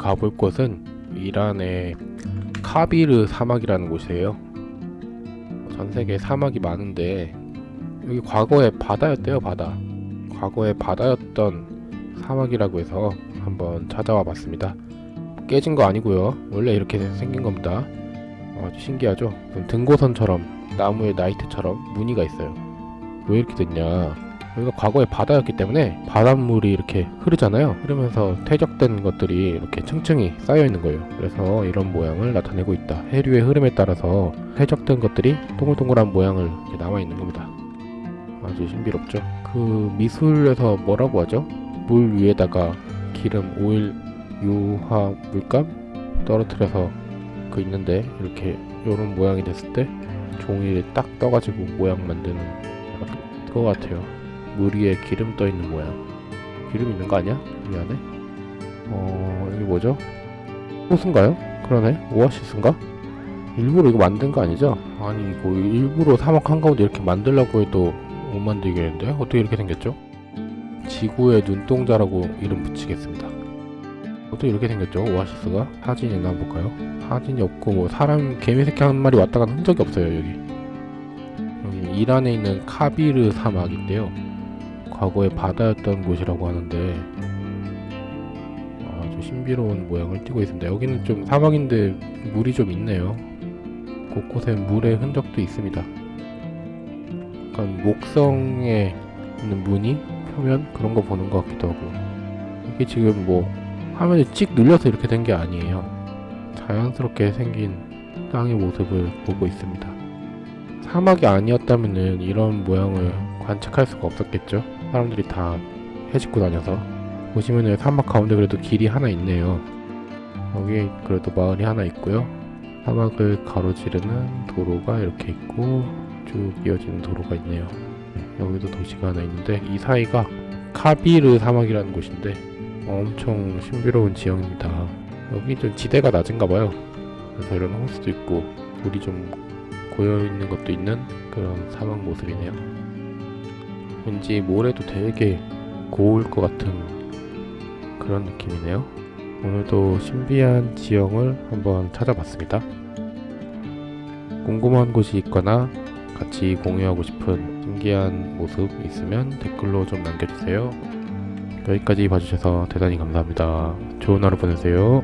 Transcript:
가볼 곳은 이란의 카비르 사막이라는 곳이에요. 전 세계 사막이 많은데 여기 과거에 바다였대요, 바다. 과거에 바다였던 사막이라고 해서 한번 찾아와 봤습니다. 깨진 거 아니고요. 원래 이렇게 생긴 겁니다. 아주 신기하죠? 등고선처럼 나무에 나이트처럼 무늬가 있어요. 왜 이렇게 됐냐? 여기가 과거에 바다였기 때문에 바닷물이 이렇게 흐르잖아요. 흐르면서 퇴적된 것들이 이렇게 층층이 쌓여 있는 거예요. 그래서 이런 모양을 나타내고 있다. 해류의 흐름에 따라서 퇴적된 것들이 동글동글한 모양을 이렇게 남아 있는 겁니다. 아주 신비롭죠. 그 미술에서 뭐라고 하죠? 물 위에다가 기름, 오일, 유화, 물감 떨어뜨려서 그 있는데 이렇게 이런 모양이 됐을 때 종이를 딱 떠가지고 모양 만드는 것 같아요. 물 위에 기름 떠 있는 모양. 기름 있는 거 아니야? 이 안에? 어 여기 뭐죠? 호수인가요? 그러네. 오아시스인가? 일부러 이거 만든 거 아니죠? 아니 이거 일부러 사막 한가운데 이렇게 만들려고 해도 못 만들겠는데? 어떻게 이렇게 생겼죠? 지구의 눈동자라고 이름 붙이겠습니다. 어떻게 이렇게 생겼죠? 오아시스가? 사진이 있나 한번 볼까요? 사진이 없고 뭐 사람 개미 새끼 한 마리 왔다 간 흔적이 없어요 여기. 여기 이란에 있는 카비르 사막인데요. 과거에 바다였던 곳이라고 하는데 아주 신비로운 모양을 띠고 있습니다. 여기는 좀 사막인데 물이 좀 있네요. 곳곳에 물의 흔적도 있습니다. 약간 목성에 있는 무늬 표면 그런 거 보는 것 같기도 하고 이게 지금 뭐 화면에 찍 눌려서 이렇게 된 게 아니에요. 자연스럽게 생긴 땅의 모습을 보고 있습니다. 사막이 아니었다면은 이런 모양을 관측할 수가 없었겠죠. 사람들이 다 해집고 다녀서 보시면은 사막 가운데 그래도 길이 하나 있네요. 여기 그래도 마을이 하나 있고요. 사막을 가로지르는 도로가 이렇게 있고 쭉 이어지는 도로가 있네요. 네, 여기도 도시가 하나 있는데 이 사이가 카비르 사막이라는 곳인데 엄청 신비로운 지형입니다. 여기 좀 지대가 낮은가 봐요. 그래서 이런 호수도 있고 물이 좀 고여 있는 것도 있는 그런 사막 모습이네요. 왠지 모래도 되게 고울 것 같은 그런 느낌이네요. 오늘도 신비한 지형을 한번 찾아봤습니다. 궁금한 곳이 있거나 같이 공유하고 싶은 신기한 모습 있으면 댓글로 좀 남겨주세요. 여기까지 봐주셔서 대단히 감사합니다. 좋은 하루 보내세요.